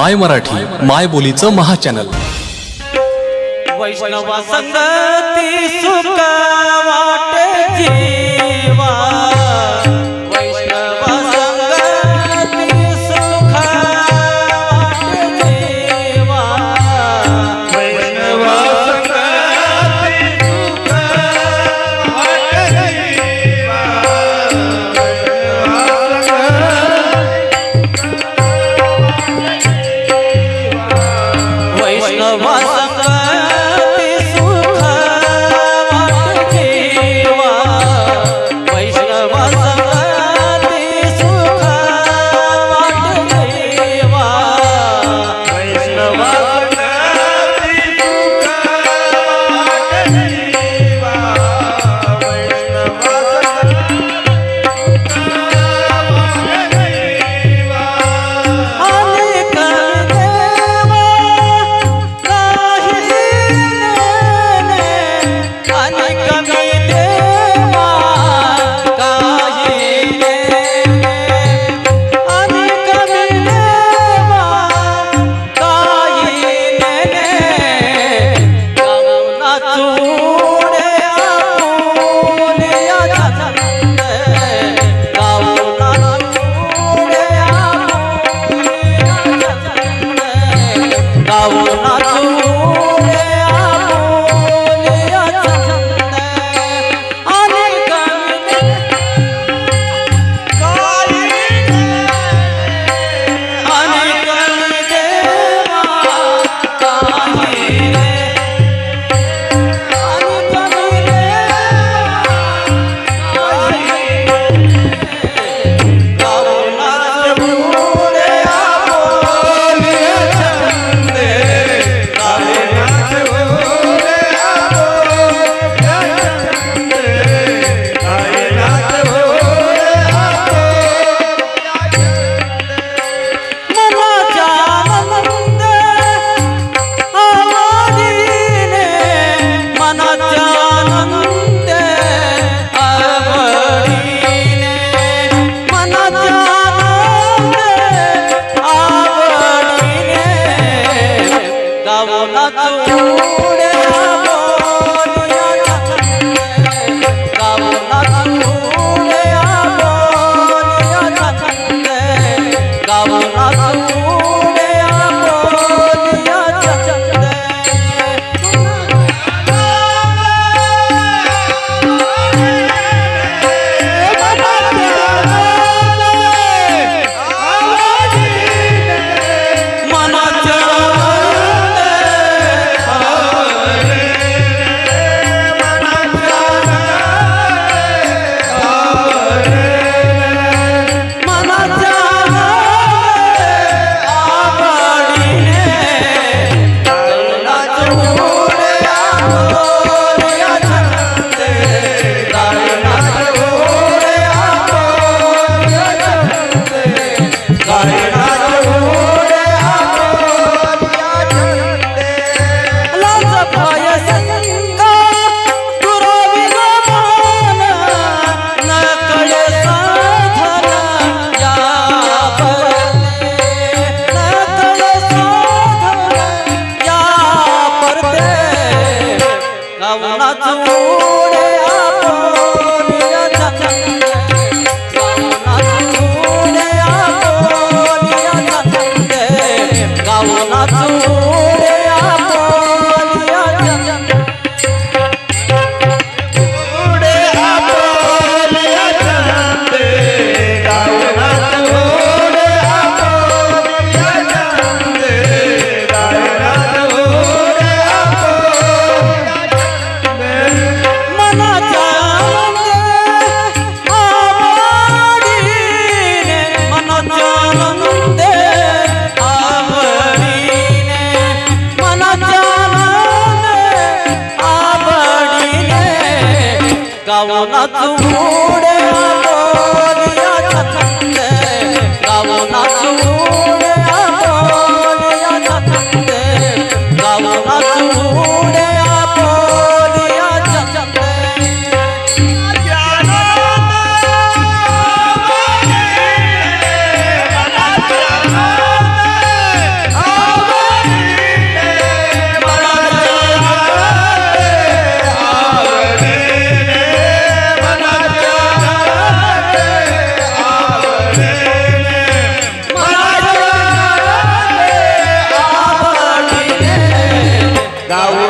माय मराठी माय बोलीचं महाचॅनल वैष्णवा संगती सुख वाटे গাও নাচো যাব না তুমি أو نتوب गावनाच उड्या गावनाच उड्या thou